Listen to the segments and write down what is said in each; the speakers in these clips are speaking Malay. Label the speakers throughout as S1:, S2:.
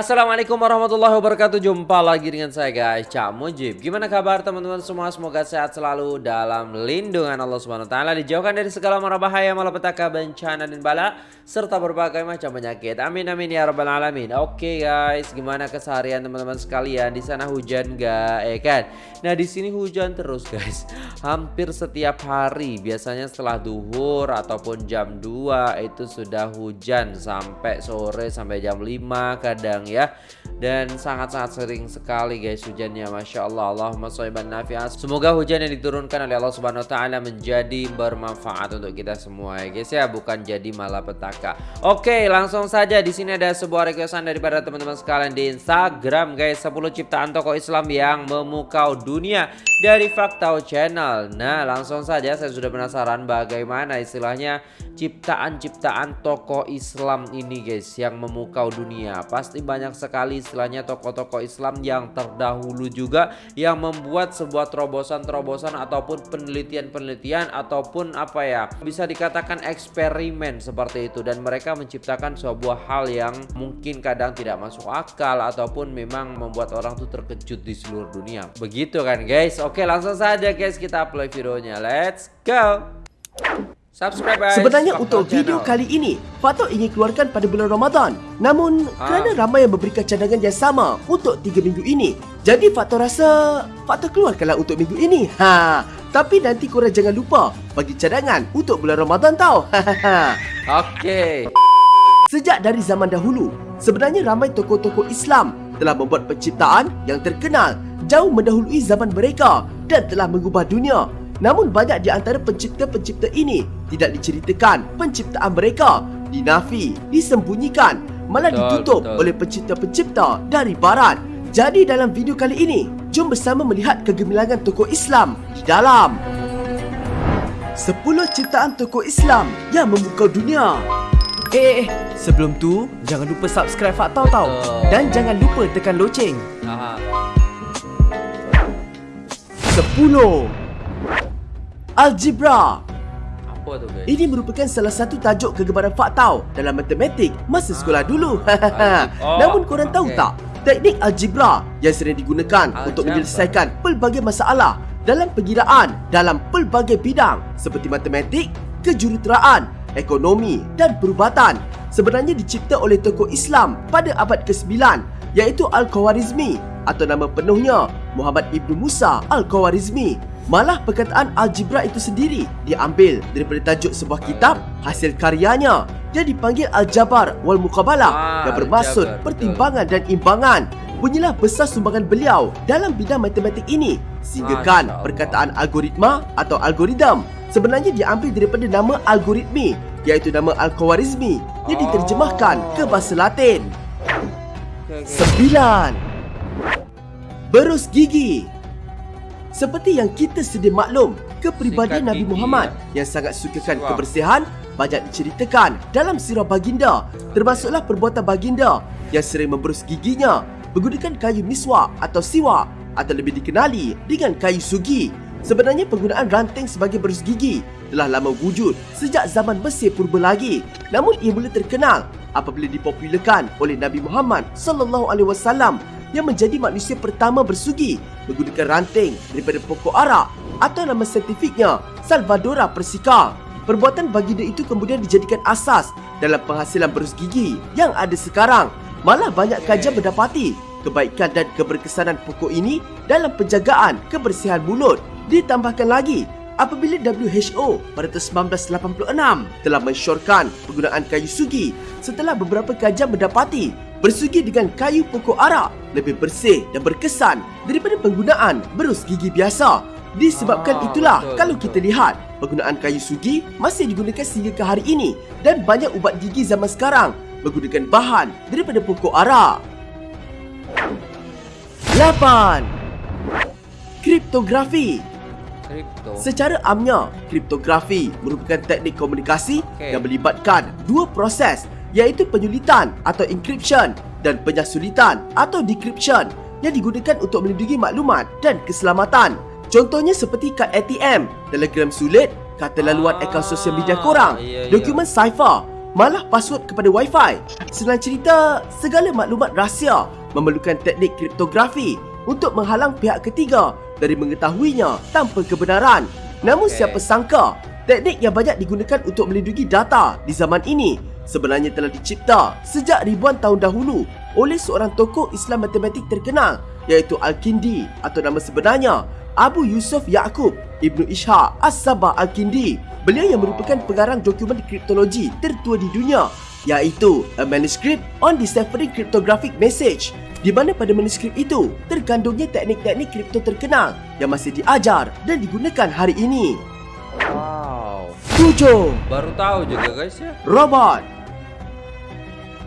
S1: Assalamualaikum warahmatullahi wabarakatuh. Jumpa lagi dengan saya guys. Cak Mujib. Gimana kabar teman-teman semua? Semoga sehat selalu dalam lindungan Allah Subhanahu Dijauhkan dari segala mara bahaya Malapetaka bencana dan bala Serta berbagai macam penyakit. Amin amin ya rabbal alamin. Oke guys Gimana keseharian teman-teman sekalian? Di sana hujan gak eh kan? Nah di sini hujan terus guys. Hampir setiap hari. Biasanya setelah duhur Ataupun jam 2 Itu sudah hujan Sampai sore Sampai jam 5 Kadang ya dan sangat-sangat sering sekali guys hujannya. Masya Allah. Allahumma soiban nafi'ah semoga hujan yang diturunkan oleh Allah Subhanahu Wa Taala menjadi bermanfaat untuk kita semua ya guys ya. Bukan jadi malapetaka. Oke langsung saja. Di sini ada sebuah requestan daripada teman-teman sekalian di Instagram guys. 10 ciptaan tokoh Islam yang memukau dunia dari Faktau Channel. Nah langsung saja. Saya sudah penasaran bagaimana istilahnya ciptaan-ciptaan tokoh Islam ini guys yang memukau dunia. Pasti banyak sekali istilahnya tokoh-tokoh Islam yang terdahulu juga yang membuat sebuah terobosan-terobosan ataupun penelitian-penelitian ataupun apa ya bisa dikatakan eksperimen seperti itu. Dan mereka menciptakan sebuah hal yang mungkin kadang tidak masuk akal ataupun memang membuat orang tuh terkejut di seluruh dunia. Begitu kan guys? Oke langsung saja guys kita play videonya. Let's go
S2: Subscribe guys. Sebenarnya untuk video kali ini, Fatok ingin keluarkan pada bulan Ramadan. Namun, ha. kerana ramai yang memberikan cadangan yang sama untuk 3 minggu ini, jadi Fatok rasa Fatok keluarkanlah untuk minggu ini. Ha. Tapi nanti korang jangan lupa bagi cadangan untuk bulan Ramadan tau.
S1: Okey.
S2: Sejak dari zaman dahulu, sebenarnya ramai tokoh-tokoh Islam telah membuat penciptaan yang terkenal jauh mendahului zaman mereka dan telah mengubah dunia Namun banyak di antara pencipta-pencipta ini tidak diceritakan penciptaan mereka, dinafi, disembunyikan, malah betul, ditutup betul. oleh pencipta-pencipta dari barat. Jadi dalam video kali ini, jom bersama melihat kegemilangan tokoh Islam di dalam 10 ciptaan tokoh Islam yang membuka dunia. Eh, eh, eh, sebelum tu jangan lupa subscribe Faktau tau dan jangan lupa tekan loceng. Aha. 10 Algebra. Apa tu guys? Ini merupakan salah satu tajuk kegemaran faktau dalam matematik masa sekolah dulu. Oh, Namun korang tahu tak Teknik algebra yang sering digunakan algebra. untuk menyelesaikan pelbagai masalah dalam pengiraan dalam pelbagai bidang seperti matematik, kejuruteraan, ekonomi dan perubatan. Sebenarnya dicipta oleh tokoh Islam pada abad ke-9 iaitu Al-Khawarizmi atau nama penuhnya Muhammad Ibn Musa Al-Khawarizmi Malah perkataan algebra itu sendiri diambil daripada tajuk sebuah kitab hasil karyanya. Yang dipanggil Al-Jabar wal Muqabalah ah, yang bermaksud Al pertimbangan dan imbangan. Bunyilah besar sumbangan beliau dalam bidang matematik ini. Sehinggakan perkataan algoritma atau algoritm sebenarnya diambil daripada nama algoritmi iaitu nama Al-Khawarizmi yang diterjemahkan ke bahasa Latin. Sembilan. Berus gigi seperti yang kita sedia maklum, kepribadian Nabi Muhammad yang sangat sukakan kebersihan banyak diceritakan dalam sirah baginda, termasuklah perbuatan baginda yang sering memberus giginya menggunakan kayu miswak atau siwak atau lebih dikenali dengan kayu sugi. Sebenarnya penggunaan ranting sebagai berus gigi telah lama wujud sejak zaman Mesir purba lagi. Namun ia mula terkenal apabila dipopularkan oleh Nabi Muhammad sallallahu alaihi wasallam yang menjadi manusia pertama bersugi menggunakan ranting daripada pokok arak atau nama saintifiknya Salvadora persica. Perbuatan baginda itu kemudian dijadikan asas dalam penghasilan berus gigi yang ada sekarang. Malah banyak kajian mendapati kebaikan dan keberkesanan pokok ini dalam penjagaan kebersihan mulut. Ditambahkan lagi, apabila WHO pada tahun 1986 telah mensyorkan penggunaan kayu sugi setelah beberapa kajian mendapati Bersugi dengan kayu pokok arak lebih bersih dan berkesan daripada penggunaan berus gigi biasa. Disebabkan ah, itulah betul, kalau betul. kita lihat penggunaan kayu sugi masih digunakan sehingga ke hari ini dan banyak ubat gigi zaman sekarang menggunakan bahan daripada pokok arak. 8. Kriptografi Kripto. Secara amnya, kriptografi merupakan teknik komunikasi okay. yang melibatkan dua proses iaitu penyulitan atau encryption dan penyasulitan atau decryption yang digunakan untuk melindungi maklumat dan keselamatan. Contohnya seperti kad ATM, telegram sulit, kata laluan akaun sosial media korang, ah, iya, iya. dokumen cipher malah password kepada Wi-Fi. Senang cerita, segala maklumat rahsia memerlukan teknik kriptografi untuk menghalang pihak ketiga dari mengetahuinya tanpa kebenaran. Namun
S1: Okey.
S2: siapa sangka, teknik yang banyak digunakan untuk melindungi data di zaman ini sebenarnya telah dicipta sejak ribuan tahun dahulu oleh seorang tokoh Islam matematik terkenal iaitu Al-Kindi atau nama sebenarnya Abu Yusuf Yaqub Ibnu Ishaq As-Sabah Al-Kindi. Beliau yang merupakan pengarang dokumen kriptologi tertua di dunia iaitu A Manuscript on Deciphering Cryptographic Message di mana pada manuskrip itu terkandungnya teknik-teknik kripto terkenal yang masih diajar dan digunakan hari ini.
S1: Wow.
S2: 7.
S1: Baru tahu juga guys ya.
S2: Robot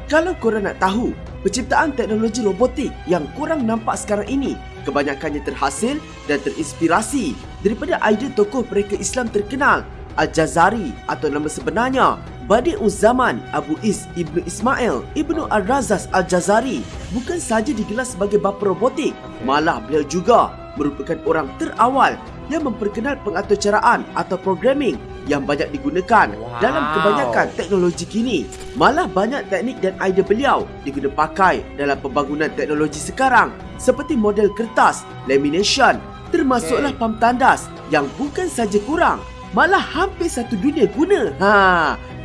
S2: Kalau korang nak tahu, penciptaan teknologi robotik yang kurang nampak sekarang ini kebanyakannya terhasil dan terinspirasi daripada idea tokoh mereka Islam terkenal Al-Jazari atau nama sebenarnya Badi'uz Zaman Abu Is Ibnu Ismail Ibnu Al-Razas Al-Jazari bukan sahaja digelar sebagai bapa robotik malah beliau juga merupakan orang terawal yang memperkenal pengaturcaraan atau programming yang banyak digunakan
S1: Wow.
S2: dalam kebanyakan teknologi kini. Malah banyak teknik dan idea beliau diguna pakai dalam pembangunan teknologi sekarang seperti model kertas, lamination, termasuklah
S1: Okay.
S2: pam tandas yang bukan saja kurang, malah hampir satu dunia guna. Ha,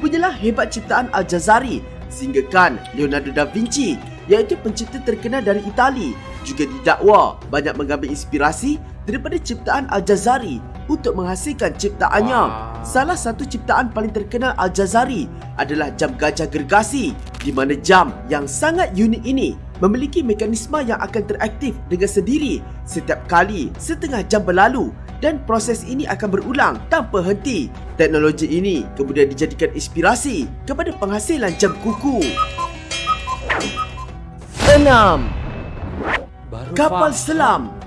S2: punyalah hebat ciptaan Al-Jazari sehinggakan Leonardo da Vinci iaitu pencipta terkenal dari Itali juga didakwa banyak mengambil inspirasi daripada ciptaan Al-Jazari untuk menghasilkan ciptaannya.
S1: Wow.
S2: Salah satu ciptaan paling terkenal Al-Jazari adalah jam gajah gergasi di mana jam yang sangat unik ini memiliki mekanisme yang akan teraktif dengan sendiri setiap kali setengah jam berlalu dan proses ini akan berulang tanpa henti. Teknologi ini kemudian dijadikan inspirasi kepada penghasilan jam kuku. 6.
S1: Baru
S2: Kapal selam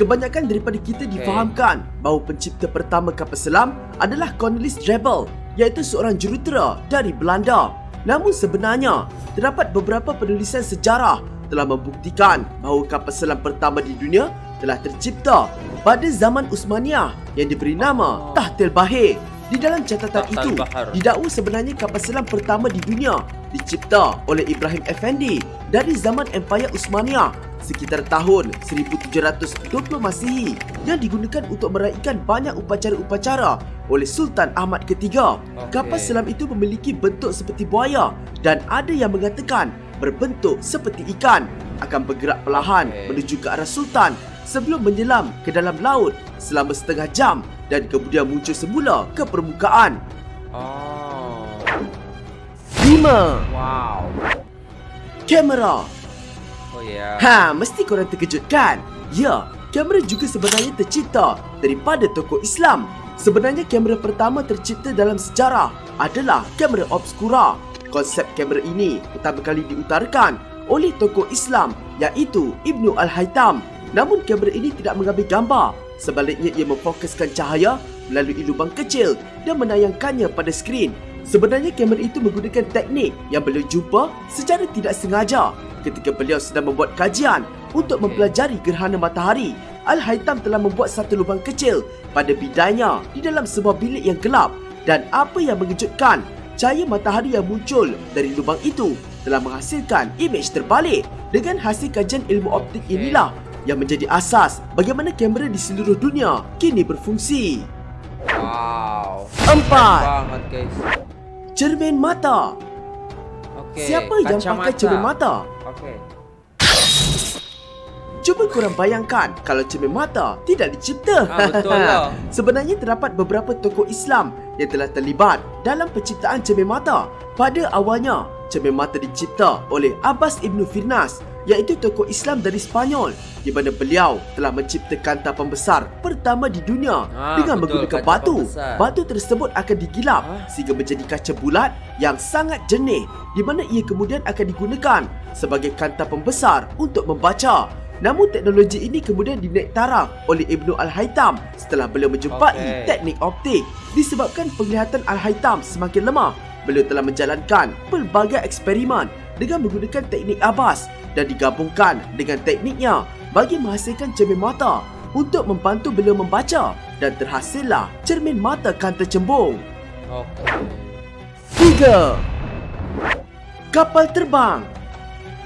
S2: Kebanyakan daripada kita difahamkan bahawa pencipta pertama kapal selam adalah Cornelis Drebbel iaitu seorang jurutera dari Belanda. Namun sebenarnya, terdapat beberapa penulisan sejarah telah membuktikan bahawa kapal selam pertama di dunia telah tercipta pada zaman Uthmaniyah yang diberi nama Tahtil Bahir. Di dalam catatan itu, didakwa sebenarnya kapal selam pertama di dunia dicipta oleh Ibrahim Effendi dari zaman Empayar Uthmaniyah sekitar tahun 1720 Masihi yang digunakan untuk meraihkan banyak upacara-upacara oleh Sultan Ahmad ketiga.
S1: Okey.
S2: Kapal selam itu memiliki bentuk seperti buaya dan ada yang mengatakan berbentuk seperti ikan akan bergerak perlahan
S1: Okey.
S2: menuju ke arah Sultan sebelum menyelam ke dalam laut selama setengah jam dan kemudian muncul semula ke permukaan.
S1: Oh.
S2: 5.
S1: Wow.
S2: Kamera
S1: Oh ya.
S2: Ha, mesti korang terkejut kan? Ya, kamera juga sebenarnya tercipta daripada tokoh Islam. Sebenarnya kamera pertama tercipta dalam sejarah adalah kamera obscura. Konsep kamera ini pertama kali diutarakan oleh tokoh Islam iaitu Ibnu Al-Haytham. Namun kamera ini tidak mengambil gambar. Sebaliknya ia memfokuskan cahaya melalui lubang kecil dan menayangkannya pada skrin. Sebenarnya kamera itu menggunakan teknik yang beliau jumpa secara tidak sengaja ketika beliau sedang membuat kajian untuk mempelajari gerhana matahari. Al-Haytham telah membuat satu lubang kecil pada bidainya di dalam sebuah bilik yang gelap dan apa yang mengejutkan, cahaya matahari yang muncul dari lubang itu telah menghasilkan imej terbalik. Dengan hasil kajian ilmu optik inilah yang menjadi asas bagaimana kamera di seluruh dunia kini berfungsi.
S1: Wow.
S2: Empat.
S1: Banget guys.
S2: Cermin mata.
S1: Okey.
S2: Siapa yang pakai cermin mata?
S1: Okey.
S2: Cuba korang bayangkan kalau cermin mata tidak dicipta.
S1: Ah, betul lah.
S2: Sebenarnya terdapat beberapa tokoh Islam yang telah terlibat dalam penciptaan cermin mata. Pada awalnya, cermin mata dicipta oleh Abbas Ibn Firnas iaitu tokoh Islam dari Spanyol di mana beliau telah mencipta kancah pembesar pertama di dunia
S1: Ah,
S2: dengan
S1: betul,
S2: menggunakan batu. Batu tersebut akan digilap
S1: Ah.
S2: sehingga menjadi kaca bulat yang sangat jernih di mana ia kemudian akan digunakan sebagai kancah pembesar untuk membaca. Namun teknologi ini kemudian dinaik taraf oleh Ibnu Al-Haytham setelah beliau menjumpai
S1: Okey.
S2: teknik optik. Disebabkan penglihatan Al-Haytham semakin lemah, beliau telah menjalankan pelbagai eksperimen dengan menggunakan teknik Abbas dan digabungkan dengan tekniknya bagi menghasilkan cermin mata untuk membantu beliau membaca dan terhasillah cermin mata kanta cembung. Tiga Kapal terbang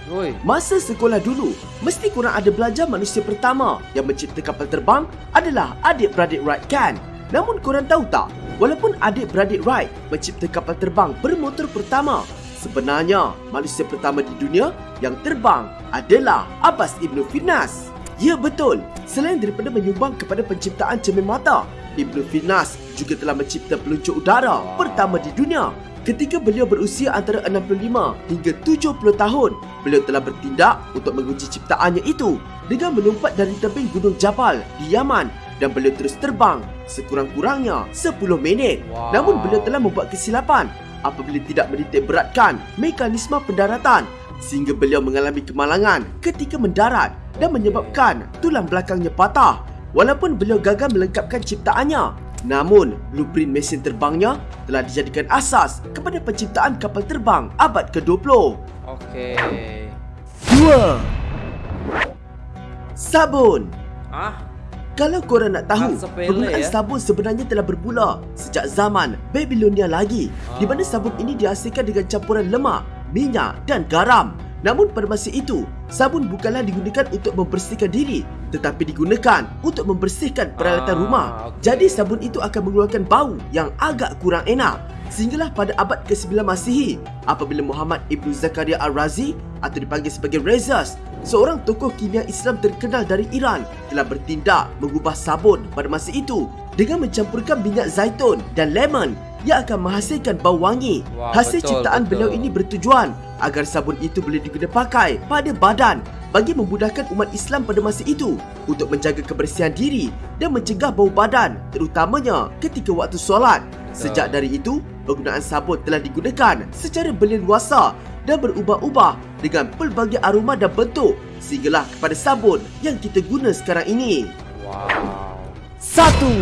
S1: Woi.
S2: Masa sekolah dulu, mesti korang ada belajar manusia pertama yang mencipta kapal terbang adalah adik-beradik Wright kan? Namun korang tahu tak, walaupun adik-beradik Wright mencipta kapal terbang bermotor pertama, sebenarnya manusia pertama di dunia yang terbang adalah Abbas Ibn Firnas. Ya betul, selain daripada menyumbang kepada penciptaan cermin mata, Ibn Firnas juga telah mencipta peluncur udara pertama di dunia Ketika beliau berusia antara 65 hingga 70 tahun, beliau telah bertindak untuk menguji ciptaannya itu dengan melompat dari tebing Gunung Jabal di Yaman dan beliau terus terbang sekurang-kurangnya 10 minit.
S1: Wow.
S2: Namun beliau telah membuat kesilapan apabila tidak menitik beratkan mekanisme pendaratan sehingga beliau mengalami kemalangan ketika mendarat dan menyebabkan tulang belakangnya patah. Walaupun beliau gagal melengkapkan ciptaannya, Namun, blueprint mesin terbangnya telah dijadikan asas kepada penciptaan kapal terbang abad ke-20.
S1: Oke.
S2: Dua. Sabun.
S1: Ah,
S2: Kalau korang nak tahu, penggunaan
S1: ya.
S2: sabun sebenarnya telah bermula sejak zaman Babylonia lagi, di mana
S1: Ah.
S2: sabun ini dihasilkan dengan campuran lemak, minyak dan garam. Namun pada masa itu, sabun bukanlah digunakan untuk membersihkan diri, tetapi digunakan untuk membersihkan peralatan
S1: Ah,
S2: rumah.
S1: okey.
S2: Jadi sabun itu akan mengeluarkan bau yang agak kurang enak. Sehinggalah pada abad ke-9 Masihi, apabila Muhammad Ibn Zakaria Al-Razi atau dipanggil sebagai Rezas, seorang tokoh kimia Islam terkenal dari Iran telah bertindak mengubah sabun pada masa itu dengan mencampurkan minyak zaitun dan lemon yang akan menghasilkan bau wangi.
S1: Wah,
S2: Hasil
S1: betul,
S2: ciptaan
S1: betul.
S2: beliau ini bertujuan agar sabun itu boleh digunakan pakai pada badan bagi memudahkan umat Islam pada masa itu untuk menjaga kebersihan diri dan mencegah bau badan terutamanya ketika waktu solat. Sejak dari itu, penggunaan sabun telah digunakan secara berleluasa dan berubah-ubah dengan pelbagai aroma dan bentuk sehinggalah kepada sabun yang kita guna sekarang ini.
S1: wow.
S2: Satu,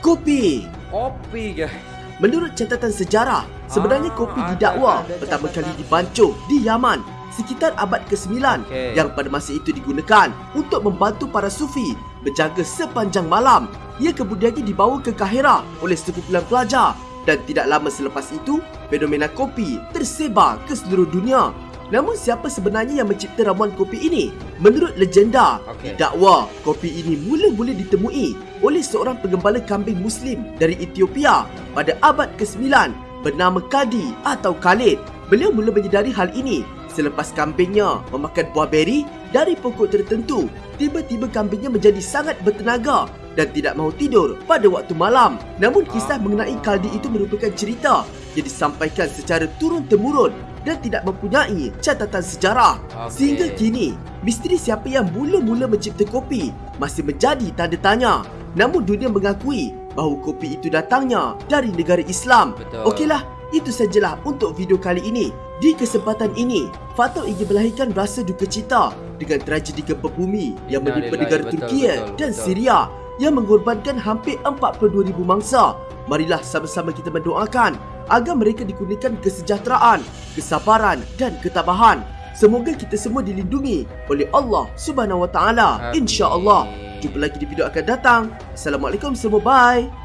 S2: Kopi
S1: Kopi guys.
S2: Menurut catatan sejarah, sebenarnya
S1: Ah,
S2: kopi
S1: ada-
S2: didakwa
S1: ada
S2: pertama
S1: catatan.
S2: kali dibancung di Yaman sekitar abad ke-9
S1: Okey.
S2: yang pada masa itu digunakan untuk membantu para sufi berjaga sepanjang malam. Ia kemudiannya dibawa ke Kahirah oleh sekumpulan pelajar dan tidak lama selepas itu, fenomena kopi tersebar ke seluruh dunia. Namun siapa sebenarnya yang mencipta ramuan kopi ini? Menurut legenda,
S1: Okey.
S2: didakwa kopi ini mula-mula ditemui oleh seorang pengembala kambing muslim dari Ethiopia pada abad ke-9 bernama Kadi atau Khalid. Beliau mula menyedari hal ini selepas kambingnya memakan buah beri dari pokok tertentu. Tiba-tiba kambingnya menjadi sangat bertenaga dan tidak mahu tidur pada waktu malam. Namun kisah mengenai Kaldi itu merupakan cerita yang disampaikan secara turun-temurun dan tidak mempunyai catatan sejarah.
S1: Okey.
S2: Sehingga kini, misteri siapa yang mula-mula mencipta kopi masih menjadi tanda tanya. Namun dunia mengakui bahawa kopi itu datangnya dari negara Islam.
S1: Betul.
S2: Okeylah, itu sajalah untuk video kali ini. Di kesempatan ini, Fatul ingin melahirkan rasa duka cita dengan tragedi gempa bumi yang menimpa negara Turkiye
S1: betul,
S2: dan
S1: betul.
S2: Syria yang mengorbankan hampir 42,000 mangsa. Marilah sama-sama kita mendoakan agar mereka dikurniakan kesejahteraan, kesabaran dan ketabahan. Semoga kita semua dilindungi oleh Allah Subhanahu Wa Taala. Insya-Allah. Jumpa lagi di video akan datang. Assalamualaikum semua. Bye.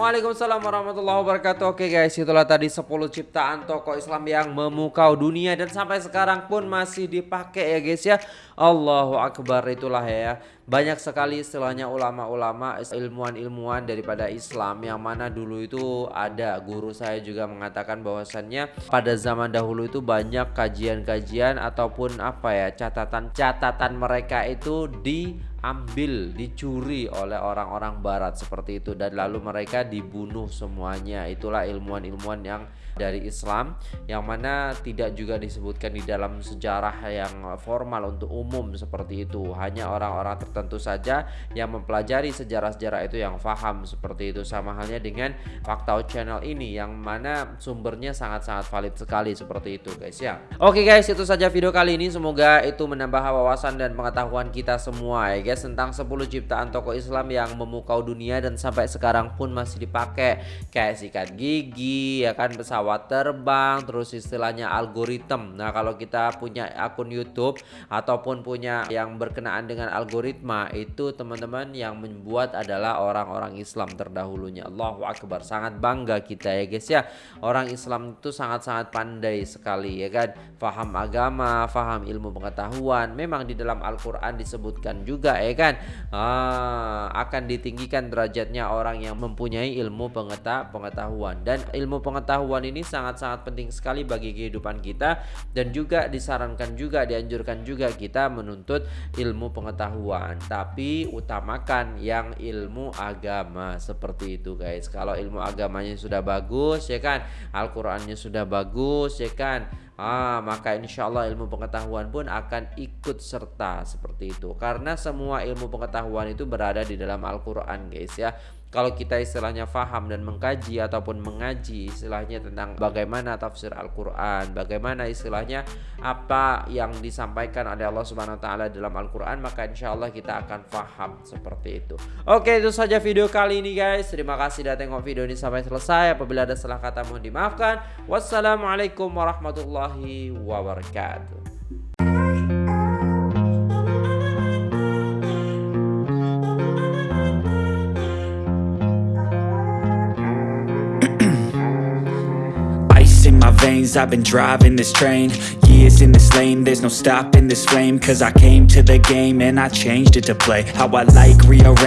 S1: Waalaikumsalam warahmatullahi wabarakatuh. Oke guys itulah tadi 10 ciptaan tokoh Islam yang memukau dunia Dan sampai sekarang pun masih dipakai ya guys ya. Allahu Akbar itulah ya. Banyak sekali istilahnya ulama-ulama ilmuwan-ilmuwan daripada Islam. Yang mana dulu itu ada guru saya juga mengatakan bahwasannya Pada zaman dahulu itu banyak kajian-kajian ataupun apa ya catatan-catatan mereka itu di ambil dicuri oleh orang-orang barat seperti itu. Dan lalu mereka dibunuh semuanya. Itulah ilmuwan-ilmuwan yang dari Islam yang mana tidak juga disebutkan di dalam sejarah yang formal untuk umum seperti itu. Hanya orang-orang tertentu saja yang mempelajari sejarah-sejarah itu yang faham seperti itu. Sama halnya dengan Fakta Channel ini yang mana sumbernya sangat-sangat valid sekali seperti itu guys ya. Oke guys itu saja video kali ini. Semoga itu menambah wawasan dan pengetahuan kita semua ya guys tentang 10 ciptaan tokoh Islam yang memukau dunia dan sampai sekarang pun masih dipakai. Kayak sikat gigi ya kan pesawat terbang terus istilahnya algoritma nah kalau kita punya akun YouTube ataupun punya yang berkenaan dengan algoritma itu teman-teman yang membuat adalah orang-orang Islam terdahulunya. Allahu Akbar sangat bangga kita ya guys ya. Orang Islam itu sangat-sangat pandai sekali ya kan? Faham agama faham ilmu pengetahuan memang di dalam Al-Quran disebutkan juga ya kan? Ah, akan ditinggikan derajatnya orang yang mempunyai ilmu pengetahuan. Dan ilmu pengetahuan ini sangat-sangat penting sekali bagi kehidupan kita dan juga disarankan juga dianjurkan juga kita menuntut ilmu pengetahuan. Tapi utamakan yang ilmu agama seperti itu guys. Kalau ilmu agamanya sudah bagus ya kan? Al-Qur'annya sudah bagus ya kan? Ah, maka insya Allah ilmu pengetahuan pun akan ikut serta seperti itu. Karena semua ilmu pengetahuan itu berada di dalam Al-Quran guys ya kalau kita istilahnya faham dan mengkaji ataupun mengaji istilahnya tentang bagaimana tafsir Al-Quran bagaimana istilahnya apa yang disampaikan oleh Allah Subhanahu Wa Taala dalam Al-Quran maka insya Allah kita akan faham seperti itu. Oke itu saja video kali ini guys. Terima kasih sudah tengok video ini sampai selesai. Apabila ada salah kata mohon dimaafkan. Wassalamualaikum warahmatullahi wabarakatuh
S3: I've been driving this train. Years in this lane There's no stopping this flame Cause I came to the game And I changed it to play. How I like rearrange